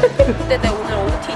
근데 내 오늘 OOTD.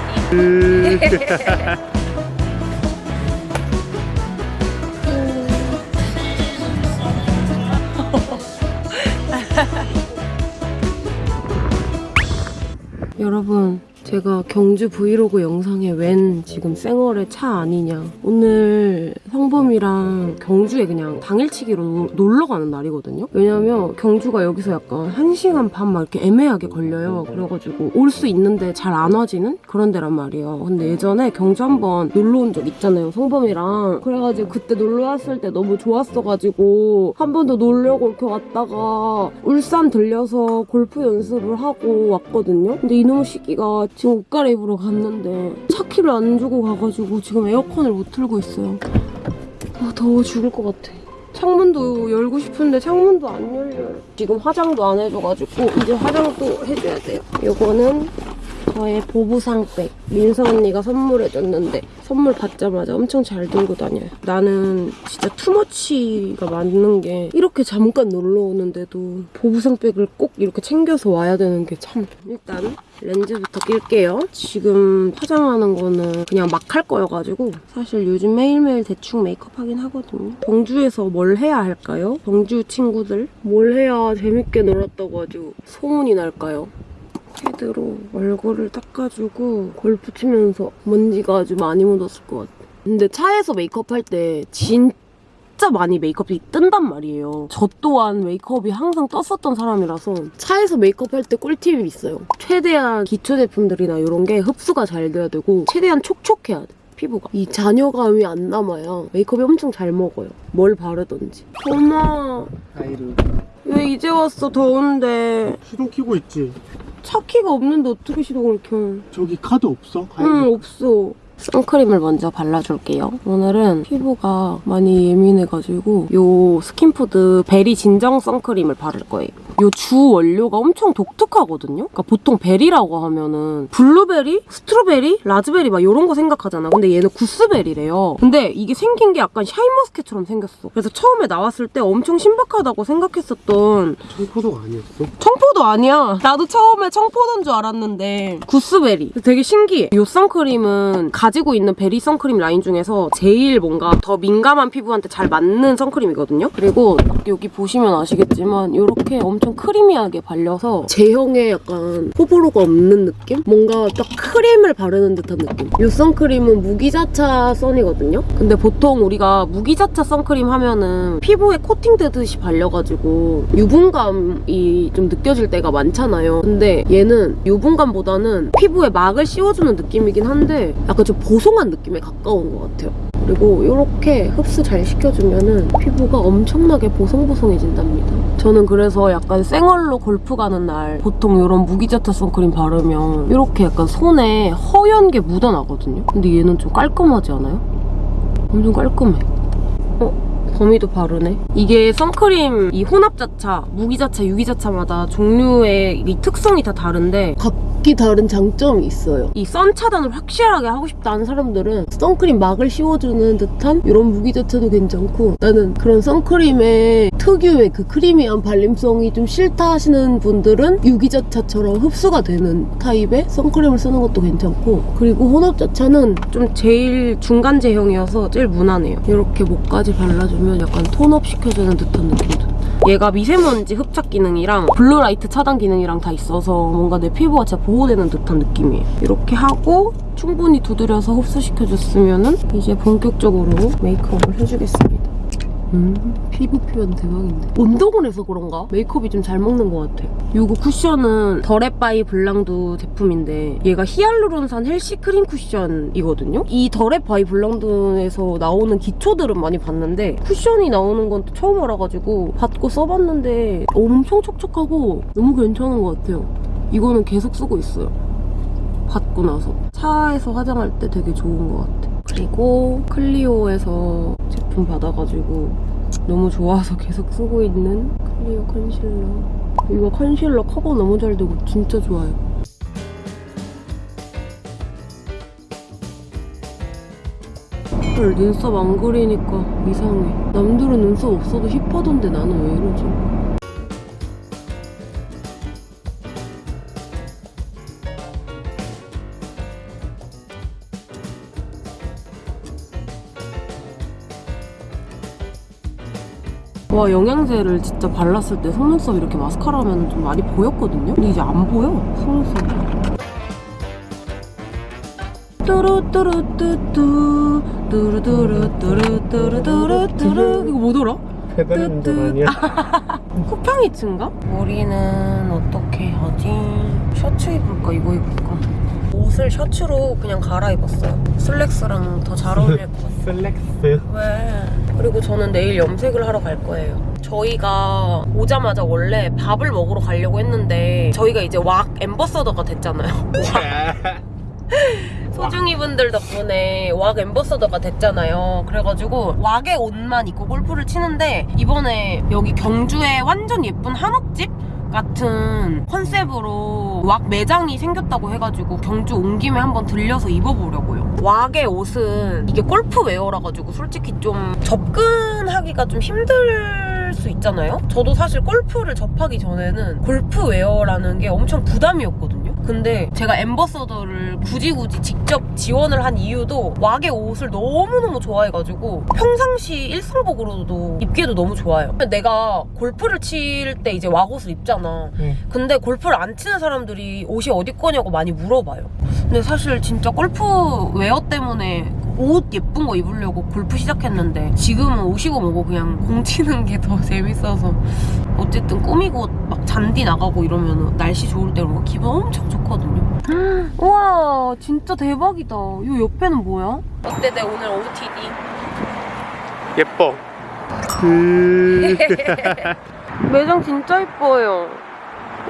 여러분 제가 경주 브이로그 영상에 웬 지금 쌩얼에 차 안이냐. 오늘 성범이랑 경주에 그냥 당일치기로 노- 놀러 가는 날이거든요. 왜냐면 경주가 여기서 약간 1시간 반 막 이렇게 애매하게 걸려요. 그래가지고 올 수 있는데 잘 안 와지는 그런 데란 말이에요. 근데 예전에 경주 한번 놀러 온 적 있잖아요 성범이랑. 그래가지고 그때 놀러 왔을 때 너무 좋았어가지고 한 번 더 놀려고 이렇게 왔다가 울산 들려서 골프 연습을 하고 왔거든요. 근데 이놈의 시기가 지금 옷 갈아입으러 갔는데 차 키를 안 주고 가가지고 지금 에어컨을 못 틀고 있어요. 아 더워 죽을 것 같아. 창문도 열고 싶은데 창문도 안 열려요. 지금 화장도 안 해줘가지고 이제 화장도 해줘야 돼요. 이거는 저의 보부상백 민서 언니가 선물해줬는데 선물 받자마자 엄청 잘 들고 다녀요. 나는 진짜 투머치가 맞는 게 이렇게 잠깐 놀러 오는데도 보부상백을 꼭 이렇게 챙겨서 와야 되는 게 참. 일단 렌즈부터 낄게요. 지금 화장하는 거는 그냥 막 할 거여가지고 사실 요즘 매일매일 대충 메이크업 하긴 하거든요. 경주에서 뭘 해야 할까요? 경주 친구들? 뭘 해야 재밌게 놀았다고 아주 소문이 날까요? 패드로 얼굴을 닦아주고 골프 치면서 먼지가 아주 많이 묻었을 것 같아. 근데 차에서 메이크업 할때 진짜 많이 메이크업이 뜬단 말이에요. 저 또한 메이크업이 항상 떴었던 사람이라서 차에서 메이크업 할 때 꿀팁이 있어요. 최대한 기초 제품들이나 이런 게 흡수가 잘 돼야 되고 최대한 촉촉해야 돼. 피부가 이 잔여감이 안 남아야 메이크업이 엄청 잘 먹어요 뭘 바르던지 엄마 아이를 왜 이제 왔어 더운데 시동 켜고 있지? 차 키가 없는데 어떻게 시동을 켜? 저기 카드 없어? 응, 없어. 선크림을 먼저 발라줄게요. 오늘은 피부가 많이 예민해가지고 요 스킨푸드 베리 진정 선크림을 바를 거예요. 요 주 원료가 엄청 독특하거든요? 그러니까 보통 berry라고 하면은 블루베리, strawberry, 라즈베리 막 이런 거 생각하잖아. 근데 얘는 구스베리래요. 근데 이게 생긴 게 약간 샤인머스켓처럼 생겼어. 그래서 처음에 나왔을 때 엄청 신박하다고 생각했었던 청포도 아니었어? 청포도 아니야. 나도 처음에 청포도인 줄 알았는데 구스베리. 되게 신기해. 이 선크림은 가지고 있는 베리 선크림 라인 중에서 제일 뭔가 더 민감한 피부한테 잘 맞는 선크림이거든요. 그리고 딱 여기 보시면 아시겠지만 이렇게 엄청 크리미하게 발려서 제형에 약간 호불호가 없는 느낌? 뭔가 딱 크림을 바르는 듯한 느낌. 이 선크림은 무기자차 선이거든요. 근데 보통 우리가 무기자차 선크림 하면은 피부에 코팅되듯이 발려가지고 유분감이 좀 느껴질 때가 많잖아요. 근데 얘는 유분감보다는 피부에 막을 씌워주는 느낌이긴 한데 약간 좀 보송한 느낌에 가까운 것 같아요. 그리고 이렇게 흡수 잘 시켜주면 은 피부가 엄청나게 보송보송해진답니다. 저는 그래서 약간 생얼로 골프 가는 날 보통 이런 무기자차 선크림 바르면 이렇게 약간 손에 허연 게 묻어나거든요. 근데 얘는 좀 깔끔하지 않아요? 엄청 깔끔해. 어? 범위도 바르네. 이게 선크림 이 혼합자차, 무기자차, 유기자차마다 종류의 이 특성이 다 다른데 각기 다른 장점이 있어요. 이 선 차단을 확실하게 하고 싶다는 사람들은 선크림 막을 씌워주는 듯한 이런 무기자차도 괜찮고 나는 그런 선크림의 특유의 그 크리미한 발림성이 좀 싫다 하시는 분들은 유기자차처럼 흡수가 되는 타입의 선크림을 쓰는 것도 괜찮고 그리고 혼합자차는 좀 제일 중간 제형이어서 제일 무난해요. 이렇게 목까지 발라주면 약간 tone up 시켜주는 듯한 느낌도 얘가 미세먼지 흡착 기능이랑 blue light 차단 기능이랑 다 있어서 뭔가 내 피부가 진짜 보호되는 듯한 느낌이에요. 이렇게 하고 충분히 두드려서 흡수시켜줬으면 이제 본격적으로 메이크업을 해주겠습니다. 음, 피부 표현 대박인데. 해서 그런가? 메이크업이 좀 잘 먹는 것 같아. 이거 쿠션은 더랩바이 블랑드 제품인데 얘가 히알루론산 healthy 크림 쿠션이거든요? 이 더랩바이 블랑드에서 나오는 기초들은 많이 봤는데 쿠션이 나오는 건 또 처음 알아가지고 받고 써봤는데 엄청 촉촉하고 너무 괜찮은 것 같아요. 이거는 계속 쓰고 있어요. 받고 나서 차에서 화장할 때 되게 좋은 것 같아. 그리고 클리오에서 제품 받아가지고 너무 좋아서 계속 쓰고 있는 클리오 컨실러. 이거 컨실러 커버 너무 잘 되고 진짜 좋아요. 헐 눈썹 안 그리니까 이상해. 남들은 눈썹 없어도 힙하던데 나는 왜 이러지? 와 영양제를 진짜 발랐을 때 속눈썹 이렇게 마스카라 하면 좀 많이 보였거든요? 근데 이제 안 보여 속눈썹이 뚜루뚜루뚜뚜 뚜루뚜루뚜루뚜루뚜루뚜루 이거 뭐더라? 배달. 운전 아니야? 쿠팡이츠인가? 머리는 어떻게 하지? 셔츠 입을까 이거 입을까? 옷을 셔츠로 그냥 갈아입었어요 슬랙스랑 더 잘 어울릴 것 같아 슬랙스 왜? 그리고 저는 내일 염색을 하러 갈 거예요. 저희가 오자마자 원래 밥을 먹으러 가려고 했는데 저희가 이제 왁 엠버서더가 됐잖아요. 소중이 분들 덕분에 왁 엠버서더가 됐잖아요. 그래가지고 왁의 옷만 입고 골프를 치는데 이번에 여기 경주에 완전 예쁜 한옥집 같은 컨셉으로 왁 매장이 생겼다고 해가지고 경주 온 김에 한번 들려서 입어보려고요. 왁의 옷은 이게 골프웨어라 가지고 솔직히 좀 접근하기가 좀 힘들 수 있잖아요. 저도 사실 골프를 접하기 전에는 골프웨어라는 게 엄청 부담이었거든요. 근데 제가 엠버서더를 굳이 굳이 직접 지원을 한 이유도 왁의 옷을 너무너무 좋아해가지고 평상시 일상복으로도 입기에도 너무 좋아요. 내가 골프를 칠 때 이제 왁 옷을 입잖아. 응. 근데 골프를 안 치는 사람들이 옷이 어디 거냐고 많이 물어봐요. 근데 사실 진짜 골프 웨어 때문에 옷 예쁜 거 입으려고 골프 시작했는데 지금은 옷이고 뭐고 그냥 공 치는 게 더 재밌어서 어쨌든 꾸미고 막 잔디 나가고 이러면 날씨 좋을 때 이런 거 기분 엄청 좋거든요. 우와 진짜 대박이다. 이 옆에는 뭐야? 어때 내 오늘 OOTD? 예뻐 음. 매장 진짜 예뻐요.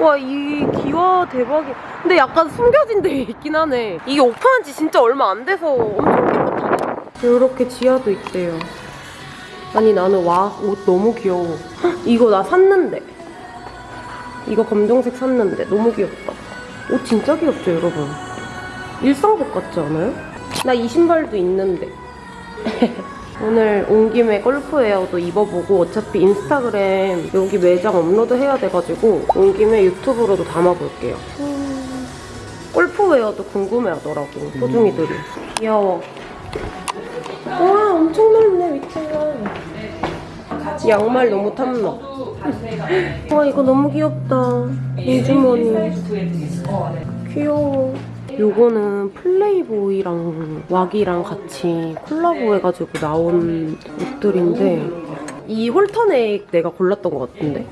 와, 이 기와 대박이. 근데 약간 숨겨진 데 있긴 하네. 이게 오픈한 지 진짜 얼마 안 돼서 엄청. 이렇게 지하도 있대요. 아니, 나는 와, 옷 너무 귀여워. 헉, 이거 나 샀는데. 이거 검정색 샀는데. 너무 귀엽다. 옷 진짜 귀엽죠, 여러분? 일상복 같지 않아요? 나 이 신발도 있는데. 오늘 온 김에 골프웨어도 입어보고 어차피 인스타그램 여기 매장 업로드 해야 돼가지고 온 김에 유튜브로도 담아볼게요. 음, 골프웨어도 궁금해하더라고 소중이들이. 귀여워. 와 엄청 넓네 위치가. 양말 너무 탐나. 와 이거 너무 귀엽다. 민주머니. 귀여워. 요거는 플레이보이랑 왁이랑 같이 콜라보 해가지고 나온 옷들인데 이 홀터넥 내가 골랐던 것 같은데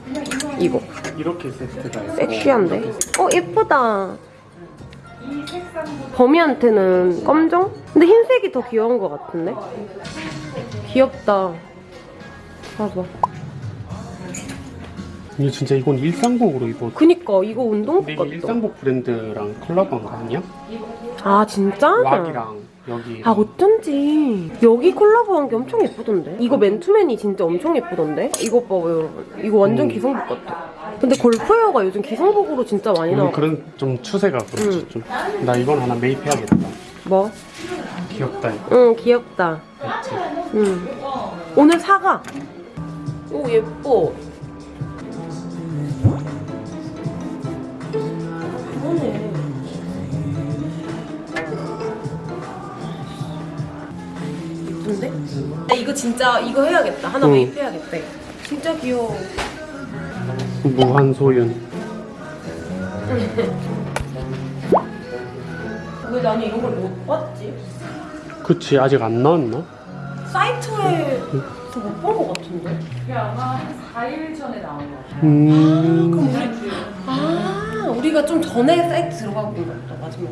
이거 이렇게 세트가 섹시한데? 어 예쁘다 범이한테는 검정? 근데 흰색이 더 귀여운 것 같은데? 귀엽다 봐봐 근데 진짜 이건 일상복으로 입어도 그니까 이거 운동복 같다 일상복 브랜드랑 거 아니야? 아 진짜? 왁이랑 여기. 아 어쩐지 여기 콜라보한 게 엄청 예쁘던데? 이거 맨투맨이 진짜 엄청 예쁘던데? 이거 봐요 여러분 이거 완전 음. 기성복 같아. 근데 골프웨어가 요즘 기성복으로 진짜 많이 음, 나와. 그런 좀 추세가 그렇지 응. 좀. 나 이건 하나 매입해야겠다. 뭐? 귀엽다 이거. 응 귀엽다. 그치? 응. 오늘 사가 오 예뻐 예쁜데? 나 이거 진짜 이거 해야겠다 하나 응. 매입해야겠다 진짜 귀여워 무한소윤 왜 나는 이런 걸 못 봤지? 그치 아직 안 나왔나? 사이트에서 못본 것 같은데? 그게 아마 한 4일 전에 나온 거 같아요. 음아 우리가 좀 전에 사이트 들어가고 본것 같다 마지막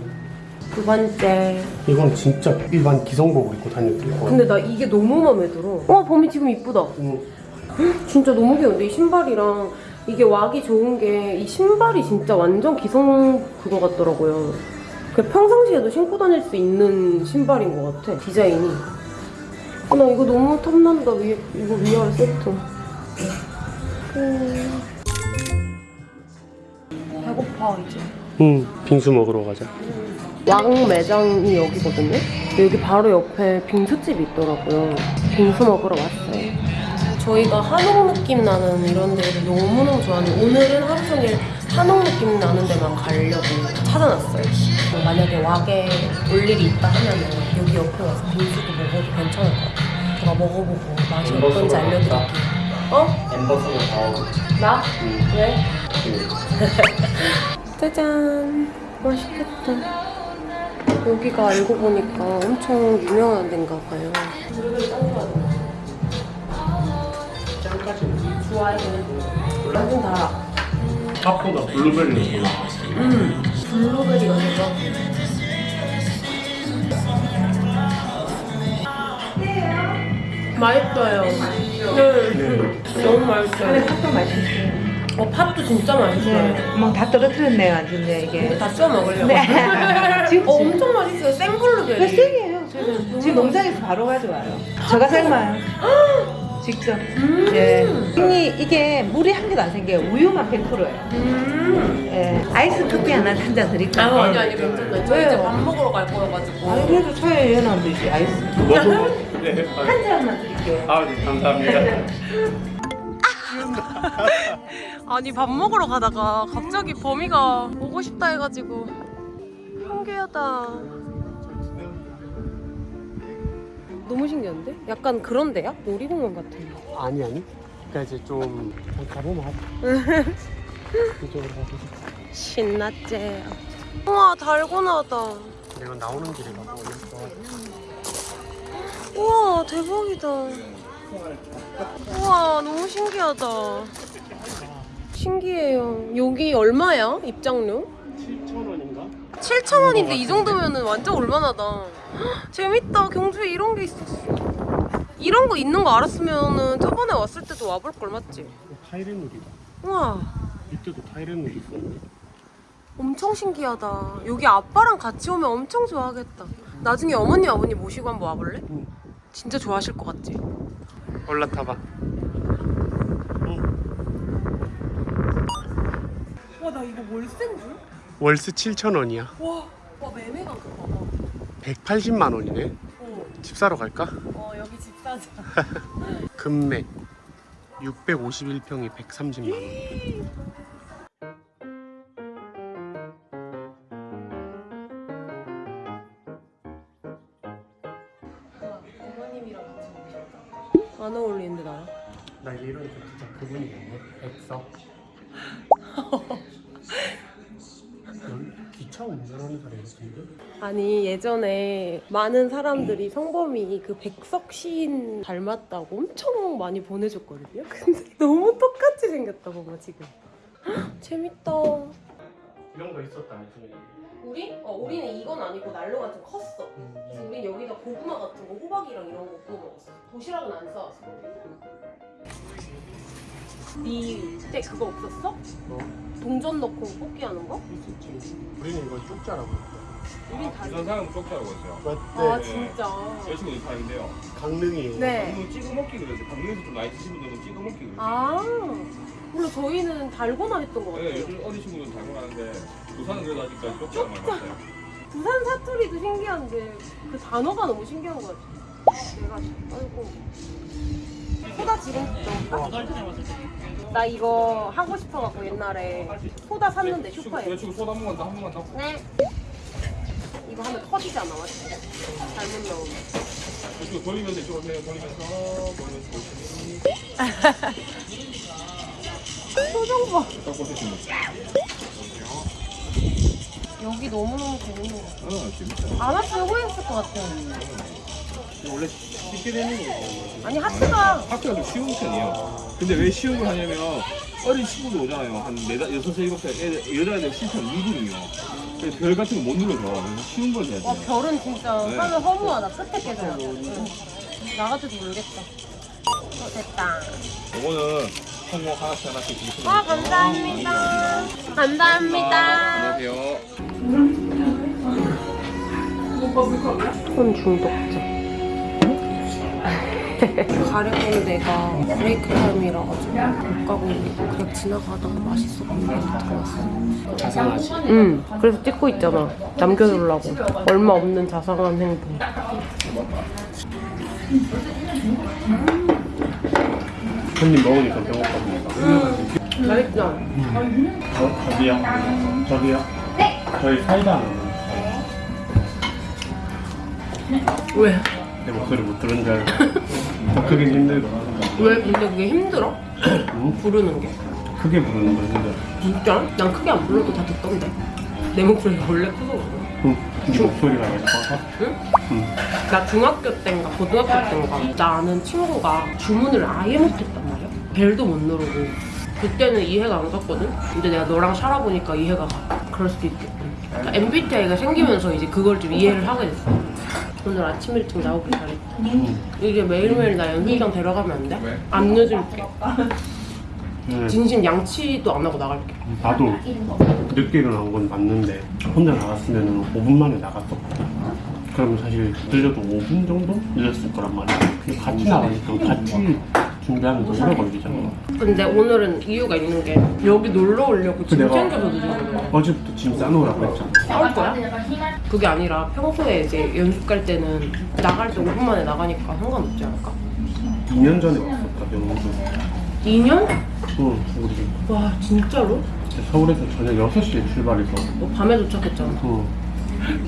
두 번째 이건 진짜 일반 기성복을 입고 있고 근데 나 이게 너무 마음에 들어. 와 봄이 지금 이쁘다. 음, 진짜 너무 귀여운데 이 신발이랑. 이게 왁이 좋은 게 이 신발이 진짜 완전 기성 그거 같더라고요. 그 평상시에도 신고 다닐 수 있는 신발인 것 같아 디자인이. 어, 나 이거 너무 탐난다 위, 이거 위아래 세트. 음. 배고파 이제 음 빙수 먹으러 가자 왕 매장이 여기거든요. 여기 바로 옆에 빙수집이 있더라고요. 빙수 먹으러 왔어요. 저희가 한옥 느낌 나는 이런 데를 너무너무 좋아하는 오늘은 하루 종일 한옥 느낌 나는 데만 가려고 찾아놨어요. 만약에 왁에 올 일이 있다 하면 여기 옆에 와서 빙수도 먹어도 괜찮을 것 같아요. 제가 먹어보고 맛이 어떤지 알려드릴게요. 어? 엠버서더 다 하고. 나? 음. 왜? 음. 짜잔 맛있겠다 여기가 알고 보니까 엄청 유명한 데인가 봐요 짱까지. 좋아해 완전 달아 밥보다 블루베리를 좋아. 블루베리가 대박 맛있어요 네. 네. 너무 맛있어요 팥도 맛있어요. 어 팥도 진짜 맛있어요 네. 막다 떨어뜨렸네요, 완전히 이게. 다쪄 먹으려고 네. 지금 어, 엄청 맛있어요 생블루베리 뱃생이에요, 지금. 지금 농장에서 바로 가져와요. 저가 삶아요. 직접. 예. 이 이게 물이 한 개도 안 생겨요. 우유만 100%예요. 음. 예. 아이스 커피 하나 한 잔 드릴까요? 아니 아니 괜찮아요 저 이제? 밥 먹으러 갈 거여가지고 아니, 그래도 차에 연하면 되지, 아이스. 네. 한 잔만 드릴게요. 아, 네, 감사합니다. 아니 밥 먹으러 가다가 갑자기 범이가 오고 싶다 해가지고 한계하다 너무 신기한데? 약간 그런 데야? 놀이공원 같은 거 아니, 아니. 그러니까 이제 좀 그냥 가보면 하자. 이쪽으로 가보자. 신났지 우와 달고나다 내가 나오는 길에 가고 있어. 우와 대박이다 우와 너무 신기하다 신기해요 여기 얼마야 입장료? 7,000원인가? 7,000원인데 이 정도면 은 완전 올만하다. 헉, 재밌다. 경주에 이런 게 있었어. 이런 거 있는 거 알았으면 은 저번에 왔을 때도 와볼 걸 맞지? 타이레놀이다. 우와, 이때도 타이레놀 있었는데. 엄청 신기하다. 여기 아빠랑 같이 오면 엄청 좋아하겠다. 나중에 어머니 아버님 모시고 한번 와볼래? 응. 진짜 좋아하실 것 같지? 올라타봐. 와, 나 이거 월세인 줄? 월세 7,000원이야. 와, 와 매매가 그거 봐봐. 180만 원이네. 어, 집 사러 갈까? 어 여기 집 사자. 금맥 651평이 130만 원. 안 어울리는데 나랑? 나 이러니까 진짜 그분이겠네. 넌 기차 운전하는 사람 같은데? 아니 예전에 많은 사람들이 성범이 그 백석 시인 닮았다고 엄청 많이 보내줬거든요. 근데 너무 똑같이 생겼다 봐봐 지금. 헉, 재밌다. 이런 거 있었다 나중에. 우리? 어 우리는 이건 아니고 난로가 좀 컸어. 그래서 우린 여기다 고구마 같은 거 호박이랑 이런 거 구워 먹었어. 도시락은 안 싸왔어. 니때 그거 없었어? 어, 동전 넣고 뽑기 하는 거? 있었지. 우리는 이걸 쪽자라고 했다. 우린 다. 부산 사람은 쪽자라고 했어요. 맞대. 아 진짜. 여자친구 이파인데요. 강릉이에요. 네. 강릉 찍어 먹기 그래서 강릉에서 좀 나이 드신 분들은 찍어 먹기 그래서. 아, 원래 저희는 달고나 했던 것 네, 같아요. 요즘 어린 친구들은 잘 먹는데 부산은 그래도 아직까지 쪽자가 많이 맞아요. 부산 사투리도 신기한데 그 단어가 너무 신기한 것 같아요. 내가 아이고 소다 지금 좀. 나 이거 하고 싶어갖고 옛날에 소다 샀는데 슈퍼에. 여자친구 소다 한 번만 더, 한 번만 더. 네. 이거 하면 터지잖아, 맞지? 잘못 넣으면. 돌리면서 이쪽으로 해요. 돌리면서 돌리면서 보시면 표정 봐. 여기 너무너무 재밌는 것 같아. 아 재밌다. 안 왔으면 후회했을 것 같아. 원래 쉽게 되는 거거든요. 아니, 하트가. 학교가 좀 쉬운 편이에요. 근데 왜 쉬운 걸 하냐면 어린 친구들 오잖아요. 한 네다 여섯 살 일곱 살 애들 여자애들 실천. 그래서 별 같은 거 못 눌러서 쉬운 걸 해야 와, 돼요. 별은 진짜 네. 하늘 허무하다. 끝에 깨져야 돼. 응. 나 같아도 모르겠다. 어, 됐다. 이거는 성공 하나씩 하나씩 드리겠습니다. 아, 감사합니다. 감사합니다. 안녕하세요. 손 중독자. 가려고 내가 브레이크 타임이라 가지고 못 가고 그냥 지나가다가 맛있어 보이는 게 들어왔어. 자상하지. 응. 그래서 찍고 있잖아. 남겨두려고. 얼마 없는 자상한 행동. 한입 먹으니까 배고파보니까. 맛있죠? 어, 저기요. 저기요. 네. 저희 사이다 하나. 왜? 내 목소리 못 들은 줄 알고. 그게 힘들어. 왜 근데 그게 힘들어? 응? 부르는 게? 크게 부르는 거 힘들어. 진짜? 난 크게 안 불러도 다 듣던데. 내 목소리가 원래 커서 그래. 응. 네 목소리가 예뻐서. 응? 응. 나 중학교 때인가 고등학교 때인가 나 아는 친구가 주문을 아예 말이야. 벨도 못 누르고. 그때는 이해가 안 갔거든? 근데 내가 너랑 살아보니까 이해가 가. 그럴 수도 있겠군. 그러니까 MBTI가 생기면서 이제 그걸 좀 이해를 하게 됐어. 오늘 아침 일찍 나오길 잘했다. 이게 매일매일 나 연습장 데려가면 안 돼? 안 늦을게. 네. 진심 양치도 안 하고 나갈게. 나도 늦게 일어난 건 맞는데 혼자 나갔으면 5분 만에 나갔었거든. 그러면 사실 늦어도 5분 정도 늦었을 거란 말이야. 근데 같이 나가니까 같이 준비하면 더 오래 걸리잖아. 근데 오늘은 이유가 있는 게 여기 놀러 오려고 짐 챙겨서 늦은 거야. 어제부터 짐 싸놓으라고 했잖아. 싸울 거야? 그게 아니라 평소에 이제 연습 갈 때는 나갈 때 5분 만에 나가니까 상관없지 않을까? 2년 전에 왔었다, 명수. 2년? 응, 우리 와 진짜로? 서울에서 저녁 6시에 출발해서. 너 밤에 도착했잖아. 응.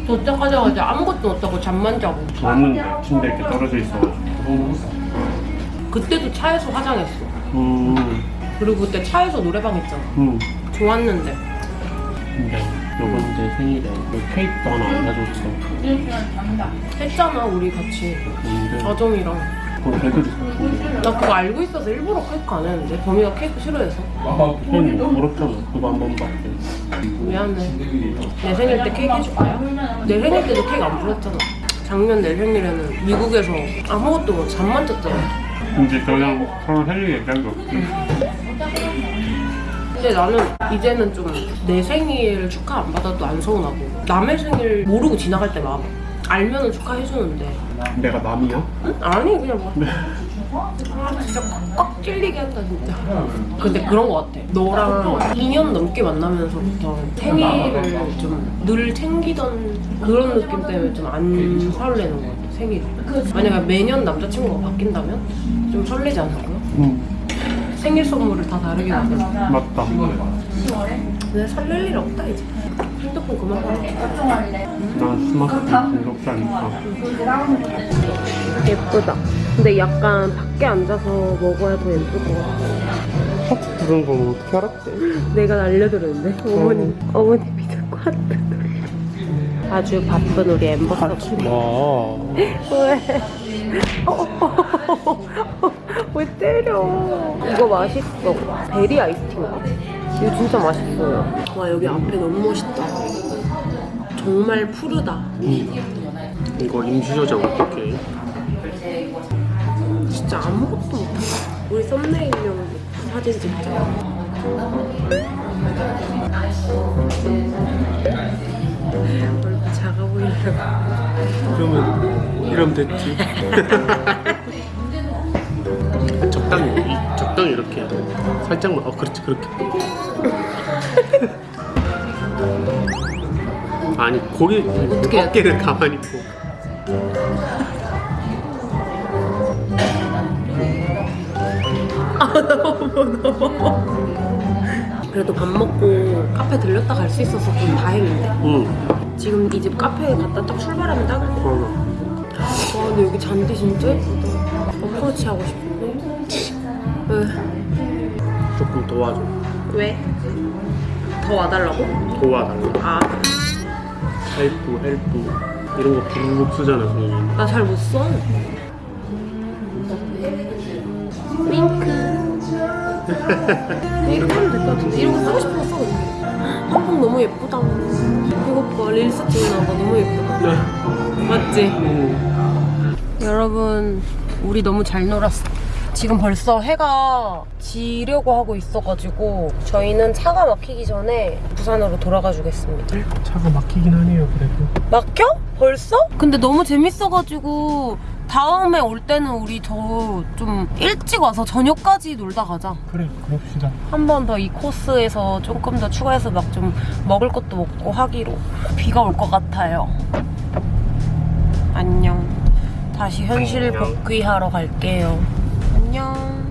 도착하자마자 아무것도 못하고 잠만 자고. 왔는데 침대 이렇게 떨어져 있어가지고. 응. 그때도 차에서 화장했어. 음, 그리고 그때 차에서 노래방 했잖아. 음. 좋았는데. 근데 요번 제 생일에 그 케이크도 하나 안 가져왔어. 했잖아 우리 같이. 아정이랑. 나 그거 알고 있어서 일부러 케이크 안 했는데 범이가 케이크 싫어해서. 거. 형이 물었잖아. 그거 한 번밖에. 미안해. 내 생일 때 케이크 해줄 거야? 내 생일 때도 케이크 안 불렀잖아. 작년 내 생일에는 미국에서 아무것도 못 잠만 잤잖아. 이제 그냥 서로 할 얘기 얘기한 거 없지. 근데 나는 이제는 좀 내 생일 축하 안 받아도 안 서운하고 남의 생일 모르고 지나갈 때막 알면은 축하해주는데 내가 남이야? 응? 아니 그냥 뭐 아, 진짜 꽉, 꽉 찔리게 한다 진짜 근데 그런 거 같아 너랑 2년 넘게 만나면서부터 생일을 좀 늘 챙기던 그런 느낌 때문에 좀 안 설레는 거 같아 생일 만약에 매년 남자친구가 바뀐다면 좀 설레지 않을까요? 응. 생일 선물을 다 다르게 받아 맞다. 근데 설렐 일 없다 이제 핸드폰 그만 봐난 스마트폰 중독자니까. 예쁘다 근데 약간 밖에 앉아서 먹어야 더 예쁠 것 같아 헉, 그런 거 어떻게 알았대? 내가 날려드렸는데 어머니 어머니 믿고 왔다 아 주 바쁜 우리 엠버서 와. 왜? 왜 때려? 이거 맛있어. 베리 아이스티인가? 이거 진짜 맛있어요. 와 여기 앞에 너무 멋있다. 정말 푸르다. 이거 임시 저장 어떡해? 진짜 아무것도 못해. 우리 썸네일용 사진 찍자. 그러면 이러면 됐지. 적당히 이- 적당히 이렇게 살짝만 어 그렇지 그렇게. 아니 고개 어떻게 어깨를 가만히 있고. 그래도 밥 먹고 카페 들렸다 갈 수 있어서 좀 다행인데. 응. 지금 이 집 카페에 갔다 딱 출발하면 딱일. 어. 와 근데 여기 잔디 진짜 예쁘다. 어프로치 하고 싶은데. 왜? 조금 도와줘. 왜? 더 와달라고? 도와달라. 아, help help 이런 거 부르륵 쓰잖아 선생님. 나잘 못 써. 윙크. 이렇게 하면 될 것 같은데. 이런 거 쓰고 싶어서 써. 한복 너무 예쁘다. 이거 봐, reels 찍는 거 너무 예쁘다. 맞지? 음. 여러분 우리 너무 잘 놀았어 지금 벌써 해가 지려고 하고 있어가지고 저희는 차가 막히기 전에 부산으로 돌아가 주겠습니다 차가 막히긴 하네요 그래도. 막혀? 벌써? 근데 너무 재밌어가지고 다음에 올 때는 우리 더 좀 일찍 와서 저녁까지 놀다 가자. 그래 그럽시다. 한 번 더 이 코스에서 조금 더 추가해서 막 좀 먹을 것도 먹고 하기로. 비가 올 것 같아요. 안녕. 다시 현실 안녕. 복귀하러 갈게요. 안녕